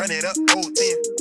Run it up, old 10.